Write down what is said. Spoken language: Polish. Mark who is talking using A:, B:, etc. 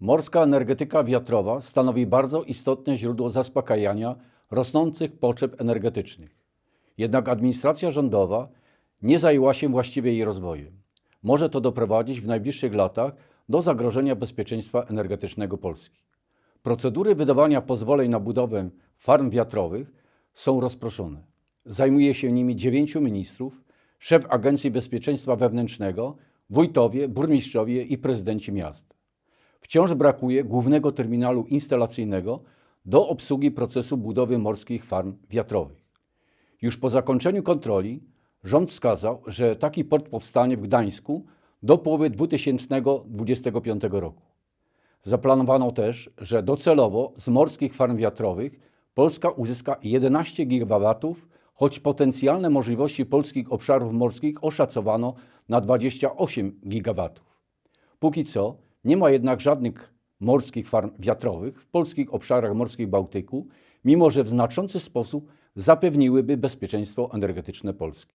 A: Morska energetyka wiatrowa stanowi bardzo istotne źródło zaspokajania rosnących potrzeb energetycznych. Jednak administracja rządowa nie zajęła się właściwie jej rozwojem. Może to doprowadzić w najbliższych latach do zagrożenia bezpieczeństwa energetycznego Polski. Procedury wydawania pozwoleń na budowę farm wiatrowych są rozproszone. Zajmuje się nimi dziewięciu ministrów, szef Agencji Bezpieczeństwa Wewnętrznego, wójtowie, burmistrzowie i prezydenci miast. Wciąż brakuje głównego terminalu instalacyjnego do obsługi procesu budowy morskich farm wiatrowych. Już po zakończeniu kontroli rząd wskazał, że taki port powstanie w Gdańsku do połowy 2025 roku. Zaplanowano też, że docelowo z morskich farm wiatrowych Polska uzyska 11 GW, choć potencjalne możliwości polskich obszarów morskich oszacowano na 28 GW. Póki co nie ma jednak żadnych morskich farm wiatrowych w polskich obszarach morskich Bałtyku, mimo że w znaczący sposób zapewniłyby bezpieczeństwo energetyczne Polski.